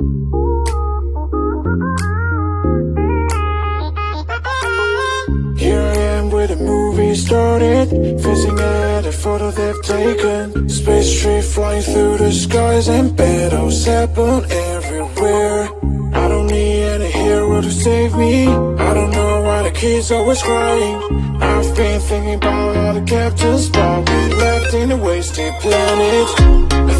Here I am where the movie started Facing at a photo they've taken. Space tree flying through the skies And battles happen everywhere. I don't need any hero to save me. I don't know why the kids always crying. I've been thinking about all the captains But we left in a wasted planet.